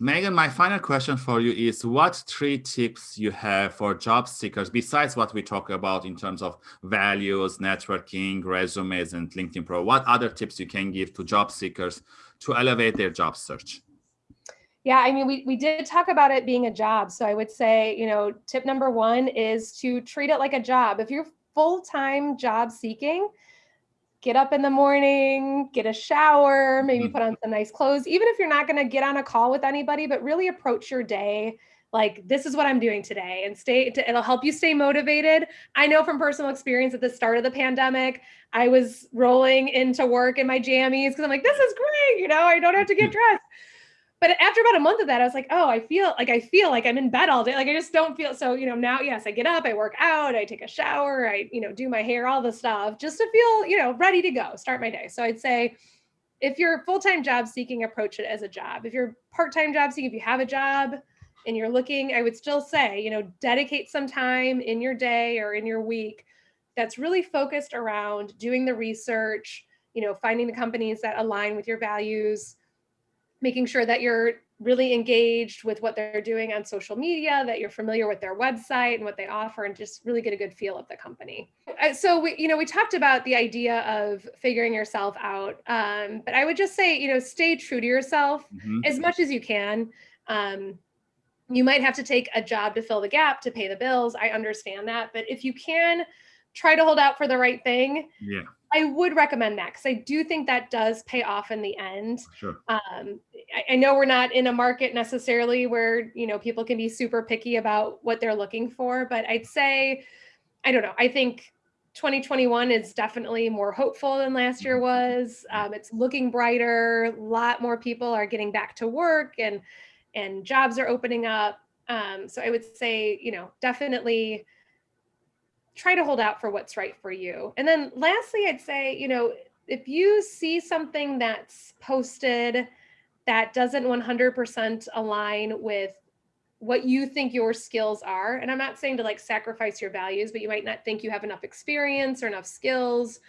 Megan, my final question for you is what three tips you have for job seekers besides what we talk about in terms of values, networking, resumes, and LinkedIn Pro? What other tips you can give to job seekers to elevate their job search? Yeah, I mean, we, we did talk about it being a job. So I would say, you know, tip number one is to treat it like a job. If you're full-time job seeking, get up in the morning, get a shower, maybe mm-hmm. put on some nice clothes, even if you're not going to get on a call with anybody, but really approach your day like this is what I'm doing today and stay it'll help you stay motivated. I know from personal experience at the start of the pandemic, I was rolling into work in my jammies because I'm like, this is great, you know, I don't have to get dressed but after about a month of that, I was like, oh, I feel like I feel like I'm in bed all day. Like I just don't feel so, you know, now, yes, I get up, I work out, I take a shower, I, you know, do my hair, all the stuff just to feel, you know, ready to go, start my day. So I'd say if you're full-time job seeking, approach it as a job. If you're part-time job seeking, if you have a job and you're looking, I would still say, you know, dedicate some time in your day or in your week that's really focused around doing the research, you know, finding the companies that align with your values, making sure that you're really engaged with what they're doing on social media, that you're familiar with their website and what they offer, and just really get a good feel of the company. Uh, so we, you know, we talked about the idea of figuring yourself out, um, but I would just say, you know, stay true to yourself mm -hmm. as much as you can. Um, you might have to take a job to fill the gap to pay the bills. I understand that, but if you can try to hold out for the right thing. Yeah. I would recommend that because I do think that does pay off in the end. Sure. Um, I, know we're not in a market necessarily where you know people can be super picky about what they're looking for, but I'd say, I don't know. I think 2021 is definitely more hopeful than last year was. Um, it's looking brighter. A lot more people are getting back to work, and and jobs are opening up. Um, so I would say, you know, definitely try to hold out for what's right for you. And then lastly, I'd say, you know, if you see something that's posted that doesn't 100% align with what you think your skills are, and I'm not saying to like sacrifice your values, but you might not think you have enough experience or enough skills.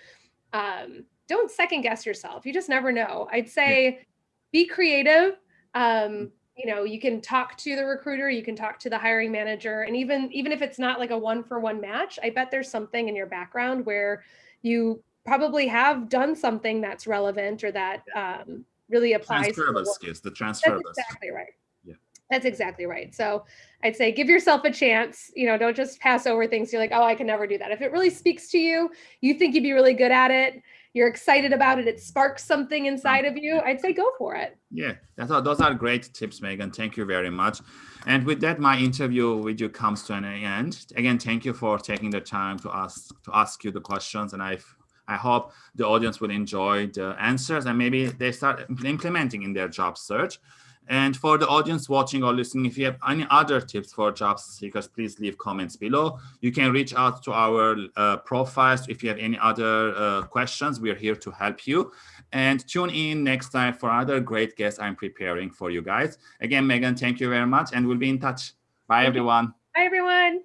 Um, don't second guess yourself. You just never know. I'd say be creative. Um, you know you can talk to the recruiter you can talk to the hiring manager and even even if it's not like a one for one match i bet there's something in your background where you probably have done something that's relevant or that um, really applies transferable skills the transferable that's exactly right yeah that's exactly right so i'd say give yourself a chance you know don't just pass over things you're like oh i can never do that if it really speaks to you you think you'd be really good at it you're excited about it, it sparks something inside of you, I'd say go for it. Yeah, that's all, those are great tips, Megan. Thank you very much. And with that, my interview with you comes to an end. Again, thank you for taking the time to ask to ask you the questions. And I I hope the audience will enjoy the answers and maybe they start implementing in their job search. And for the audience watching or listening, if you have any other tips for job seekers, please leave comments below. You can reach out to our uh, profiles if you have any other uh, questions. We're here to help you. And tune in next time for other great guests I'm preparing for you guys. Again, Megan, thank you very much, and we'll be in touch. Bye, everyone. Bye, everyone.